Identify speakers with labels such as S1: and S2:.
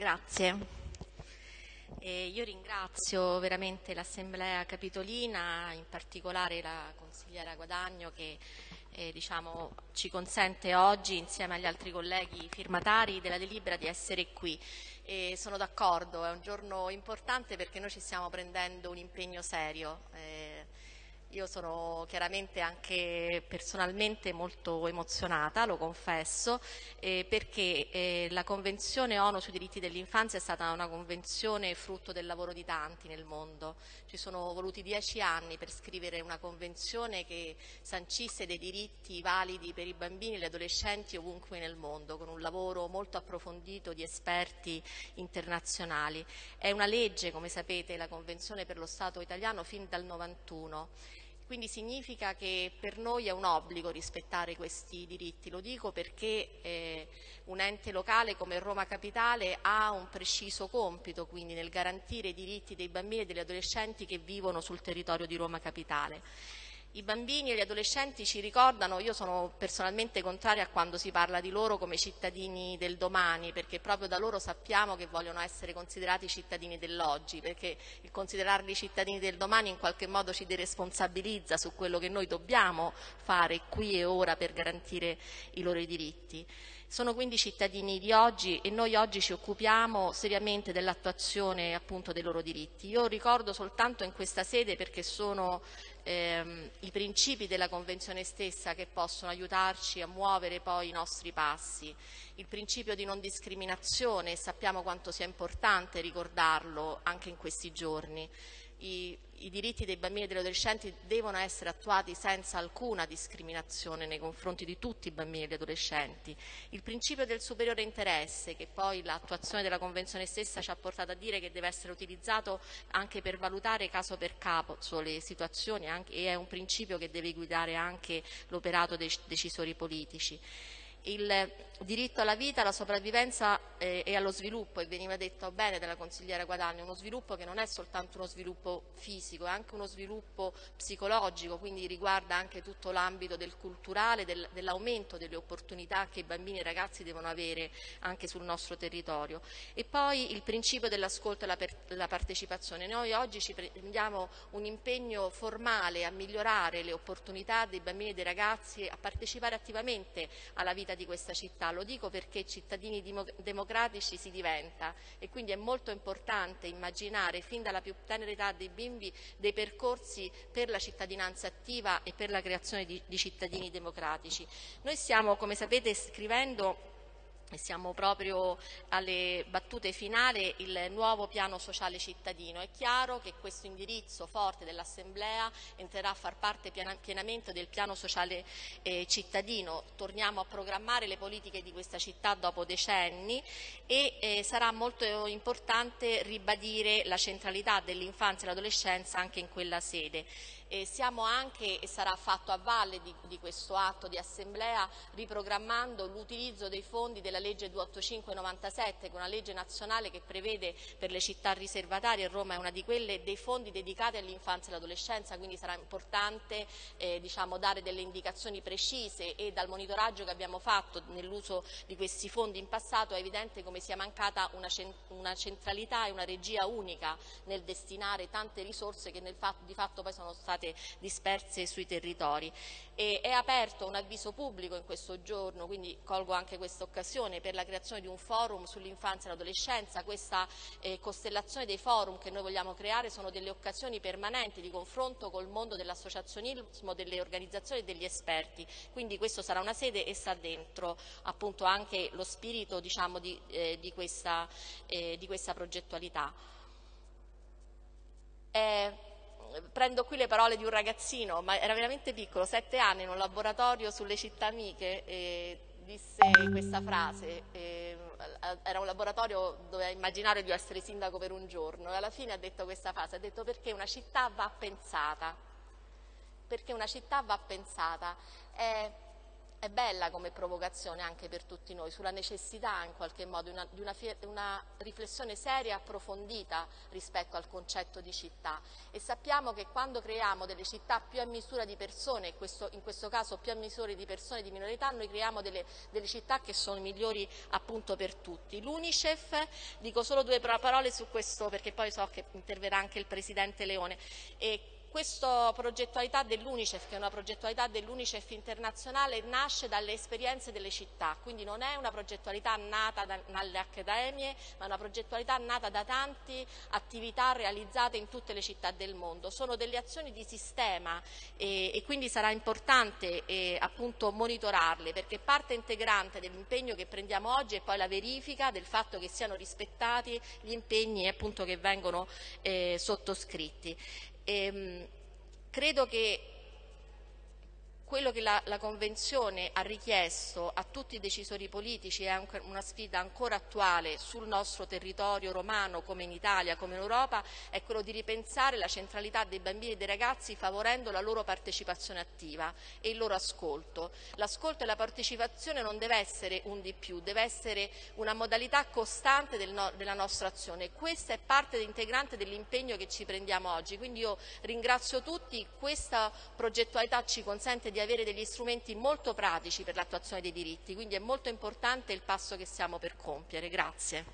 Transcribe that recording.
S1: Grazie. E io ringrazio veramente l'Assemblea Capitolina, in particolare la consigliera Guadagno che eh, diciamo, ci consente oggi insieme agli altri colleghi firmatari della delibera di essere qui. E sono d'accordo, è un giorno importante perché noi ci stiamo prendendo un impegno serio. Eh, io sono chiaramente anche personalmente molto emozionata, lo confesso, eh, perché eh, la Convenzione ONU sui diritti dell'infanzia è stata una convenzione frutto del lavoro di tanti nel mondo. Ci sono voluti dieci anni per scrivere una convenzione che sancisse dei diritti validi per i bambini e gli adolescenti ovunque nel mondo, con un lavoro molto approfondito di esperti internazionali. È una legge, come sapete, la Convenzione per lo Stato italiano fin dal 91 quindi significa che per noi è un obbligo rispettare questi diritti. Lo dico perché eh, un ente locale come Roma Capitale ha un preciso compito quindi nel garantire i diritti dei bambini e degli adolescenti che vivono sul territorio di Roma Capitale. I bambini e gli adolescenti ci ricordano, io sono personalmente contraria a quando si parla di loro come cittadini del domani, perché proprio da loro sappiamo che vogliono essere considerati cittadini dell'oggi, perché il considerarli cittadini del domani in qualche modo ci deresponsabilizza su quello che noi dobbiamo fare qui e ora per garantire i loro diritti. Sono quindi cittadini di oggi e noi oggi ci occupiamo seriamente dell'attuazione appunto dei loro diritti. Io ricordo soltanto in questa sede perché sono ehm, i principi della Convenzione stessa che possono aiutarci a muovere poi i nostri passi. Il principio di non discriminazione, sappiamo quanto sia importante ricordarlo anche in questi giorni i, i, diritti dei bambini e degli adolescenti devono essere attuati senza alcuna discriminazione nei confronti di tutti i bambini e gli adolescenti. Il principio del superiore interesse, che poi l'attuazione della Convenzione stessa ci ha portato a dire che deve essere utilizzato anche per valutare caso per caso le situazioni anche, e è un principio che deve guidare anche l'operato dei decisori politici il diritto alla vita, alla sopravvivenza eh, e allo sviluppo, e veniva detto bene dalla consigliera Guadagni, uno sviluppo che non è soltanto uno sviluppo fisico, è anche uno sviluppo psicologico, quindi riguarda anche tutto l'ambito del culturale, del, dell'aumento delle opportunità che i bambini e i ragazzi devono avere anche sul nostro territorio. E poi il principio dell'ascolto e la, partecipazione. Noi oggi ci prendiamo un impegno formale a migliorare le opportunità dei bambini e dei ragazzi a partecipare attivamente alla vita vita di questa città, lo dico perché cittadini democratici si diventa e quindi è molto importante immaginare fin dalla più tenera età dei bimbi dei percorsi per la cittadinanza attiva e per la creazione di, di cittadini democratici. Noi stiamo, come sapete, scrivendo siamo proprio alle battute finali, il nuovo piano sociale cittadino. È chiaro che questo indirizzo forte dell'Assemblea entrerà a far parte pienamente del piano sociale eh, cittadino. Torniamo a programmare le politiche di questa città dopo decenni e eh, sarà molto importante ribadire la centralità dell'infanzia e dell'adolescenza anche in quella sede. E siamo anche, e sarà fatto a valle di, di questo atto di assemblea, riprogrammando l'utilizzo dei fondi della legge 285-97, che è una legge nazionale che prevede per le città riservatarie, Roma è una di quelle, dei fondi dedicati all'infanzia e all'adolescenza, quindi sarà importante eh, diciamo, dare delle indicazioni precise e dal monitoraggio che abbiamo fatto nell'uso di questi fondi in passato è evidente come sia mancata una, una centralità e una regia unica nel destinare tante risorse che fatto, di fatto poi sono state disperse sui territori. E è aperto un avviso pubblico in questo giorno, quindi colgo anche questa occasione per la creazione di un forum sull'infanzia e l'adolescenza. Questa eh, costellazione dei forum che noi vogliamo creare sono delle occasioni permanenti di confronto col mondo dell'associazionismo, delle organizzazioni e degli esperti. Quindi questo sarà una sede e sta dentro appunto anche lo spirito diciamo, di, eh, di, questa, eh, di, questa, progettualità. Eh, prendo qui le parole di un ragazzino, ma era veramente piccolo, sette anni, in un laboratorio sulle città amiche, e disse questa frase, e, era un laboratorio dove ha immaginario di essere sindaco per un giorno e alla fine ha detto questa frase, ha detto perché una città va pensata, perché una città va pensata. È è bella come provocazione anche per tutti noi, sulla necessità in qualche modo una, di una, una, riflessione seria e approfondita rispetto al concetto di città e sappiamo che quando creiamo delle città più a misura di persone, questo, in questo caso più a misura di persone di minorità, noi creiamo delle, delle città che sono migliori appunto per tutti. L'Unicef, dico solo due parole su questo perché poi so che interverrà anche il Presidente Leone. E questa progettualità dell'Unicef, che è una progettualità dell'Unicef internazionale, nasce dalle esperienze delle città, quindi non è una progettualità nata dalle accademie, ma una progettualità nata da tante attività realizzate in tutte le città del mondo. Sono delle azioni di sistema e, e quindi sarà importante eh, appunto monitorarle, perché parte integrante dell'impegno che prendiamo oggi è poi la verifica del fatto che siano rispettati gli impegni appunto, che vengono eh, sottoscritti. E, ehm, credo che quello che la, la, Convenzione ha richiesto a tutti i decisori politici è una sfida ancora attuale sul nostro territorio romano come in Italia, come in Europa, è quello di ripensare la centralità dei bambini e dei ragazzi favorendo la loro partecipazione attiva e il loro ascolto. L'ascolto e la partecipazione non deve essere un di più, deve essere una modalità costante del no, della nostra azione. Questa è parte integrante dell'impegno che ci prendiamo oggi, quindi io ringrazio tutti, questa progettualità ci consente di avere degli strumenti molto pratici per l'attuazione dei diritti, quindi è molto importante il passo che stiamo per compiere. Grazie.